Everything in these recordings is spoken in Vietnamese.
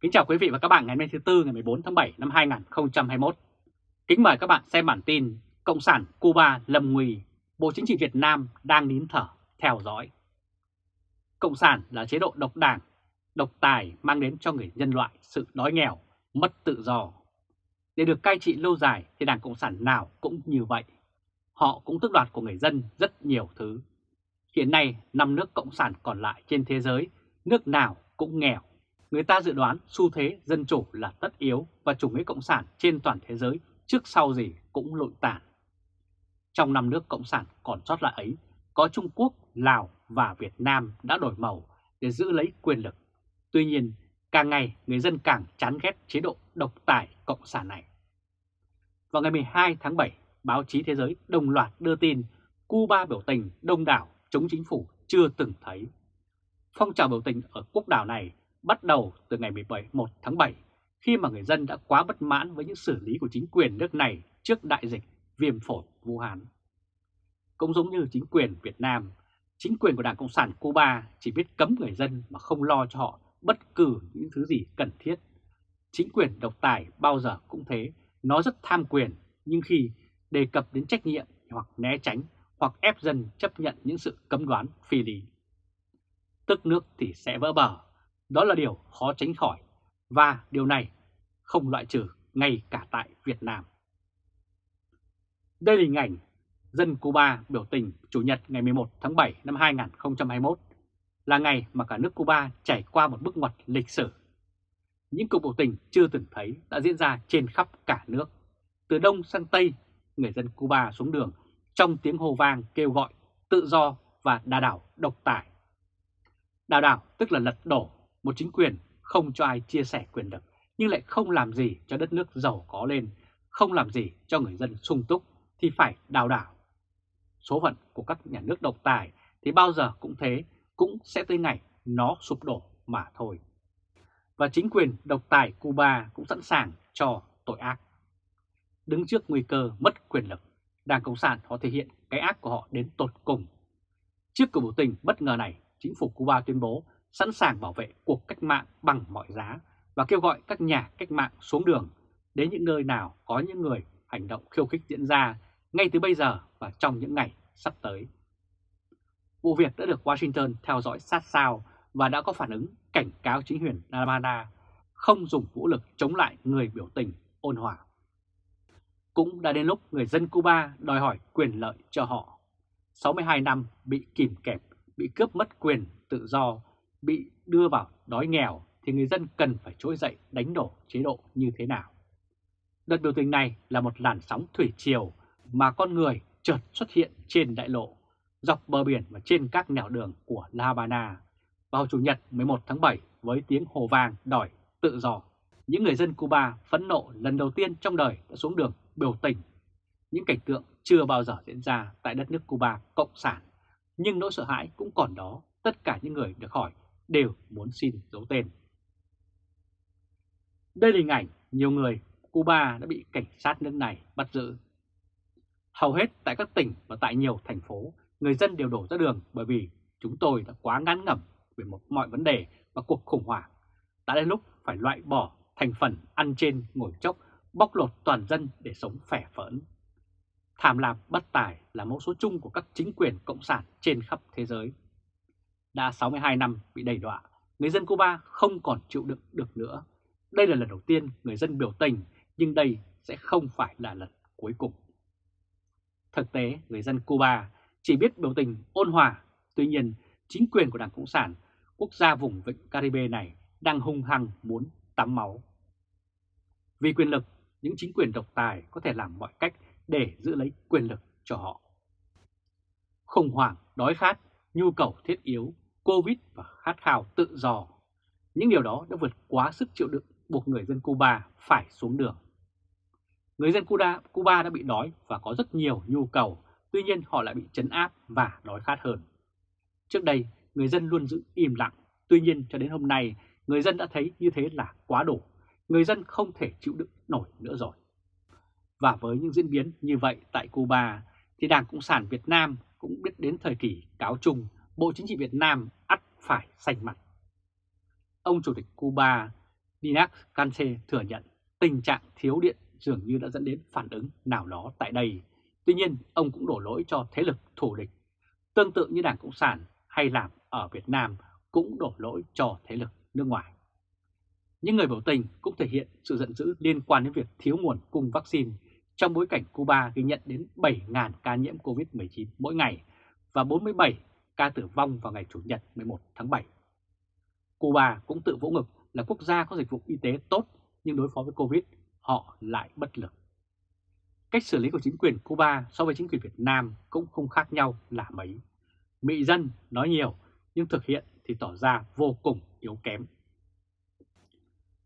Kính chào quý vị và các bạn ngày hôm nay thứ Tư ngày 14 tháng 7 năm 2021. Kính mời các bạn xem bản tin Cộng sản Cuba lầm nguy, Bộ Chính trị Việt Nam đang nín thở theo dõi. Cộng sản là chế độ độc đảng, độc tài mang đến cho người nhân loại sự đói nghèo, mất tự do. Để được cai trị lâu dài thì Đảng Cộng sản nào cũng như vậy. Họ cũng tước đoạt của người dân rất nhiều thứ. Hiện nay, năm nước Cộng sản còn lại trên thế giới, nước nào cũng nghèo người ta dự đoán xu thế dân chủ là tất yếu và chủ nghĩa cộng sản trên toàn thế giới trước sau gì cũng lụi tàn. Trong năm nước cộng sản còn sót lại ấy, có Trung Quốc, Lào và Việt Nam đã đổi màu để giữ lấy quyền lực. Tuy nhiên, càng ngày người dân càng chán ghét chế độ độc tài cộng sản này. Vào ngày 12 tháng 7, báo chí thế giới đồng loạt đưa tin Cuba biểu tình đông đảo chống chính phủ chưa từng thấy. Phong trào biểu tình ở quốc đảo này bắt đầu từ ngày 1 tháng 7 khi mà người dân đã quá bất mãn với những xử lý của chính quyền nước này trước đại dịch viêm phổi Vũ Hán. Cũng giống như chính quyền Việt Nam, chính quyền của Đảng Cộng sản Cuba chỉ biết cấm người dân mà không lo cho họ bất cứ những thứ gì cần thiết. Chính quyền độc tài bao giờ cũng thế, nó rất tham quyền, nhưng khi đề cập đến trách nhiệm hoặc né tránh hoặc ép dân chấp nhận những sự cấm đoán phi lý. Tức nước thì sẽ vỡ bờ đó là điều khó tránh khỏi và điều này không loại trừ ngay cả tại Việt Nam. Đây là hình ảnh dân Cuba biểu tình Chủ nhật ngày 11 tháng 7 năm 2021 là ngày mà cả nước Cuba trải qua một bước ngoặt lịch sử. Những cuộc biểu tình chưa từng thấy đã diễn ra trên khắp cả nước. Từ Đông sang Tây, người dân Cuba xuống đường trong tiếng hô vang kêu gọi tự do và đà đảo độc tài. Đà đảo tức là lật đổ một chính quyền không cho ai chia sẻ quyền lực nhưng lại không làm gì cho đất nước giàu có lên, không làm gì cho người dân sung túc thì phải đào đảo. Số phận của các nhà nước độc tài thì bao giờ cũng thế, cũng sẽ tới ngày nó sụp đổ mà thôi. Và chính quyền độc tài Cuba cũng sẵn sàng cho tội ác. Đứng trước nguy cơ mất quyền lực, Đảng Cộng sản họ thể hiện cái ác của họ đến tột cùng. Trước cuộc biểu tình bất ngờ này, chính phủ Cuba tuyên bố sẵn sàng bảo vệ cuộc cách mạng bằng mọi giá và kêu gọi các nhà cách mạng xuống đường đến những nơi nào có những người hành động khiêu khích diễn ra ngay từ bây giờ và trong những ngày sắp tới. Vụ việc đã được Washington theo dõi sát sao và đã có phản ứng cảnh cáo chính quyền Namada không dùng vũ lực chống lại người biểu tình ôn hòa. Cũng đã đến lúc người dân Cuba đòi hỏi quyền lợi cho họ. 62 năm bị kìm kẹp, bị cướp mất quyền, tự do bị đưa vào đói nghèo thì người dân cần phải trỗi dậy đánh đổ chế độ như thế nào. Đợt biểu tình này là một làn sóng thủy triều mà con người chợt xuất hiện trên đại lộ, dọc bờ biển và trên các nẻo đường của La Habana vào Chủ nhật 11 tháng 7 với tiếng hồ vang đòi tự do. Những người dân Cuba phẫn nộ lần đầu tiên trong đời đã xuống đường biểu tình. Những cảnh tượng chưa bao giờ diễn ra tại đất nước Cuba cộng sản. Nhưng nỗi sợ hãi cũng còn đó, tất cả những người được hỏi đều muốn xin giấu tên. Đây là hình ảnh nhiều người Cuba đã bị cảnh sát nước này bắt giữ. Hầu hết tại các tỉnh và tại nhiều thành phố, người dân đều đổ ra đường bởi vì chúng tôi đã quá ngán ngẩm về một mọi vấn đề và cuộc khủng hoảng. Đã đến lúc phải loại bỏ thành phần ăn trên ngồi chốc, bóc lột toàn dân để sống phẻ phỡn. Tham lam bất tài là mẫu số chung của các chính quyền cộng sản trên khắp thế giới đã 62 năm bị đầy đọa, người dân Cuba không còn chịu đựng được nữa. Đây là lần đầu tiên người dân biểu tình, nhưng đây sẽ không phải là lần cuối cùng. Thực tế, người dân Cuba chỉ biết biểu tình ôn hòa, tuy nhiên chính quyền của Đảng Cộng sản, quốc gia vùng vịnh Caribe này đang hung hăng muốn tắm máu. Vì quyền lực, những chính quyền độc tài có thể làm mọi cách để giữ lấy quyền lực cho họ. Khủng hoảng, đói khát, nhu cầu thiết yếu Covid và khát khao tự do. Những điều đó đã vượt quá sức chịu đựng buộc người dân Cuba phải xuống đường. Người dân Cuba, Cuba đã bị đói và có rất nhiều nhu cầu, tuy nhiên họ lại bị chấn áp và đói khát hơn. Trước đây, người dân luôn giữ im lặng, tuy nhiên cho đến hôm nay, người dân đã thấy như thế là quá đủ. Người dân không thể chịu đựng nổi nữa rồi. Và với những diễn biến như vậy tại Cuba, thì Đảng Cộng sản Việt Nam cũng biết đến thời kỳ cáo chung Bộ Chính trị Việt Nam ắt phải sành mặt. Ông Chủ tịch Cuba Dinak Canse thừa nhận tình trạng thiếu điện dường như đã dẫn đến phản ứng nào đó tại đây. Tuy nhiên, ông cũng đổ lỗi cho thế lực thù địch. Tương tự như Đảng Cộng sản hay làm ở Việt Nam cũng đổ lỗi cho thế lực nước ngoài. Những người biểu tình cũng thể hiện sự giận dữ liên quan đến việc thiếu nguồn cung vaccine trong bối cảnh Cuba ghi nhận đến 7.000 ca nhiễm COVID-19 mỗi ngày và 47 ca tử vong vào ngày Chủ nhật 11 tháng 7. Cuba cũng tự vỗ ngực là quốc gia có dịch vụ y tế tốt nhưng đối phó với Covid họ lại bất lực. Cách xử lý của chính quyền Cuba so với chính quyền Việt Nam cũng không khác nhau là mấy. Mỹ dân nói nhiều nhưng thực hiện thì tỏ ra vô cùng yếu kém.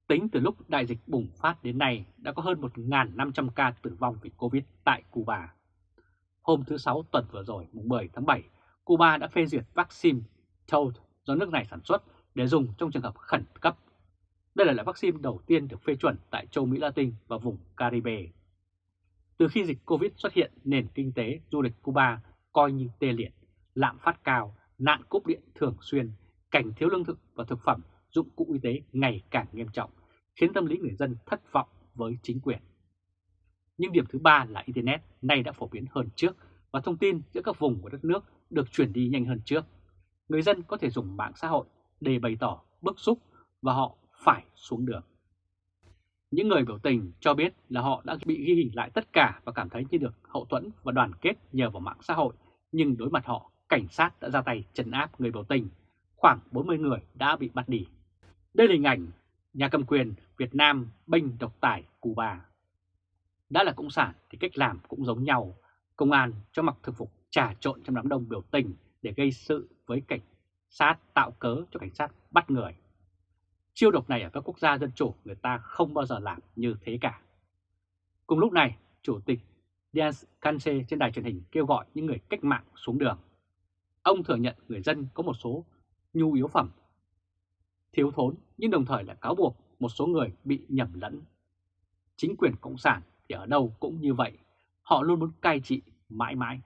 Tính từ lúc đại dịch bùng phát đến nay đã có hơn 1.500 ca tử vong vì Covid tại Cuba. Hôm thứ Sáu tuần vừa rồi, mùng 10 tháng 7, Cuba đã phê duyệt vaccine Toad do nước này sản xuất để dùng trong trường hợp khẩn cấp. Đây là loại vaccine đầu tiên được phê chuẩn tại châu Mỹ Latin và vùng Caribe. Từ khi dịch Covid xuất hiện, nền kinh tế du lịch Cuba coi như tê liệt, lạm phát cao, nạn cúp điện thường xuyên, cảnh thiếu lương thực và thực phẩm, dụng cụ y tế ngày càng nghiêm trọng, khiến tâm lý người dân thất vọng với chính quyền. Nhưng điểm thứ ba là Internet nay đã phổ biến hơn trước và thông tin giữa các vùng của đất nước được chuyển đi nhanh hơn trước. Người dân có thể dùng mạng xã hội để bày tỏ bức xúc và họ phải xuống đường. Những người biểu tình cho biết là họ đã bị ghi hình lại tất cả và cảm thấy như được hậu thuẫn và đoàn kết nhờ vào mạng xã hội, nhưng đối mặt họ, cảnh sát đã ra tay trấn áp người biểu tình. Khoảng 40 người đã bị bắt đi. Đây là hình ảnh nhà cầm quyền Việt Nam bênh độc tài Cuba. Đã là Cộng sản thì cách làm cũng giống nhau. Công an cho mặc thực phục trà trộn trong đám đông biểu tình để gây sự với cảnh sát tạo cớ cho cảnh sát bắt người. Chiêu độc này ở các quốc gia dân chủ người ta không bao giờ làm như thế cả. Cùng lúc này, Chủ tịch Diaz Canse trên đài truyền hình kêu gọi những người cách mạng xuống đường. Ông thừa nhận người dân có một số nhu yếu phẩm thiếu thốn nhưng đồng thời lại cáo buộc một số người bị nhầm lẫn. Chính quyền Cộng sản thì ở đâu cũng như vậy, họ luôn muốn cai trị mãi mãi.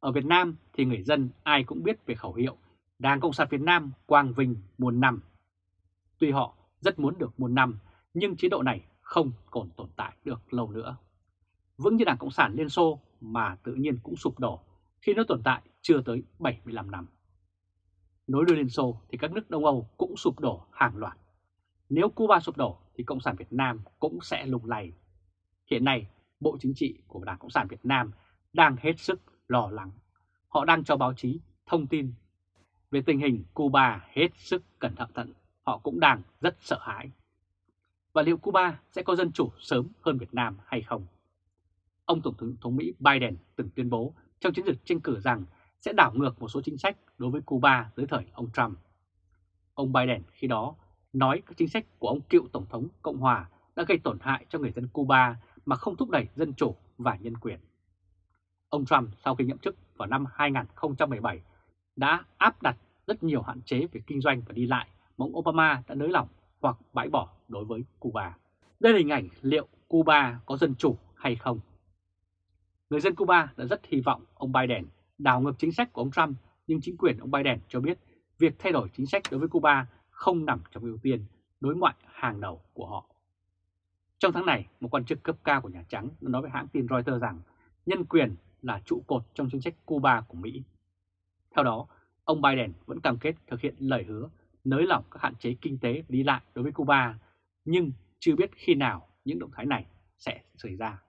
Ở Việt Nam thì người dân ai cũng biết về khẩu hiệu Đảng Cộng sản Việt Nam quang vinh muôn năm. Tuy họ rất muốn được muôn năm, nhưng chế độ này không còn tồn tại được lâu nữa. Vững như Đảng Cộng sản Liên Xô mà tự nhiên cũng sụp đổ khi nó tồn tại chưa tới 75 năm. Nối đuôi Liên Xô thì các nước Đông Âu cũng sụp đổ hàng loạt. Nếu Cuba sụp đổ thì Cộng sản Việt Nam cũng sẽ lùng lầy. Hiện nay, Bộ Chính trị của Đảng Cộng sản Việt Nam đang hết sức lo lắng. Họ đang cho báo chí thông tin về tình hình Cuba hết sức cẩn thận thận. Họ cũng đang rất sợ hãi. Và liệu Cuba sẽ có dân chủ sớm hơn Việt Nam hay không? Ông Tổng thống, thống Mỹ Biden từng tuyên bố trong chiến dịch tranh cử rằng sẽ đảo ngược một số chính sách đối với Cuba dưới thời ông Trump. Ông Biden khi đó nói các chính sách của ông cựu Tổng thống Cộng Hòa đã gây tổn hại cho người dân Cuba mà không thúc đẩy dân chủ và nhân quyền. Ông Trump sau khi nhậm chức vào năm 2017 đã áp đặt rất nhiều hạn chế về kinh doanh và đi lại mà ông Obama đã nới lỏng hoặc bãi bỏ đối với Cuba. Đây là hình ảnh liệu Cuba có dân chủ hay không. Người dân Cuba đã rất hy vọng ông Biden đảo ngược chính sách của ông Trump nhưng chính quyền ông Biden cho biết việc thay đổi chính sách đối với Cuba không nằm trong ưu tiên đối ngoại hàng đầu của họ. Trong tháng này, một quan chức cấp cao của Nhà Trắng đã nói với hãng tin Reuters rằng nhân quyền là trụ cột trong chính sách Cuba của Mỹ. Theo đó, ông Biden vẫn cam kết thực hiện lời hứa nới lỏng các hạn chế kinh tế đi lại đối với Cuba, nhưng chưa biết khi nào những động thái này sẽ xảy ra.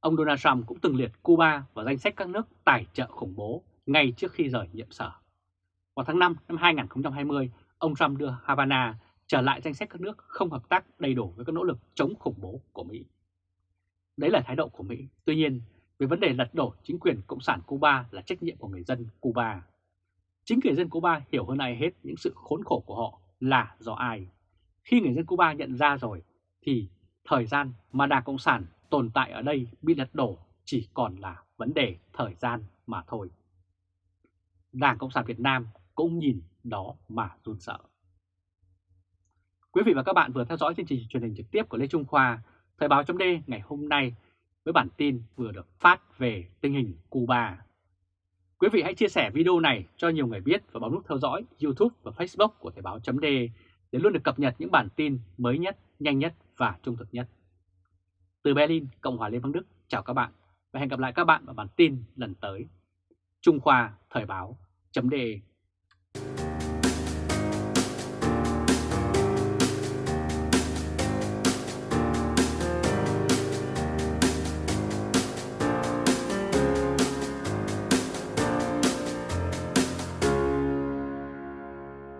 Ông Donald Trump cũng từng liệt Cuba vào danh sách các nước tài trợ khủng bố ngay trước khi rời nhiệm sở. Vào tháng 5 năm 2020, ông Trump đưa Havana trở lại danh sách các nước không hợp tác đầy đủ với các nỗ lực chống khủng bố của Mỹ. Đấy là thái độ của Mỹ. Tuy nhiên, về vấn đề lật đổ chính quyền Cộng sản Cuba là trách nhiệm của người dân Cuba. Chính người dân Cuba hiểu hơn ai hết những sự khốn khổ của họ là do ai. Khi người dân Cuba nhận ra rồi thì thời gian mà Đảng Cộng sản tồn tại ở đây bị lật đổ chỉ còn là vấn đề thời gian mà thôi. Đảng Cộng sản Việt Nam cũng nhìn đó mà run sợ. Quý vị và các bạn vừa theo dõi chương trình truyền hình trực tiếp của Lê Trung Khoa, Thời báo chấm ngày hôm nay với bản tin vừa được phát về tình hình Cuba. Quý vị hãy chia sẻ video này cho nhiều người biết và bấm nút theo dõi YouTube và Facebook của Thời báo chấm để luôn được cập nhật những bản tin mới nhất, nhanh nhất và trung thực nhất. Từ Berlin, Cộng hòa Liên bang Đức, chào các bạn và hẹn gặp lại các bạn ở bản tin lần tới. Trung Khoa Thời báo chấm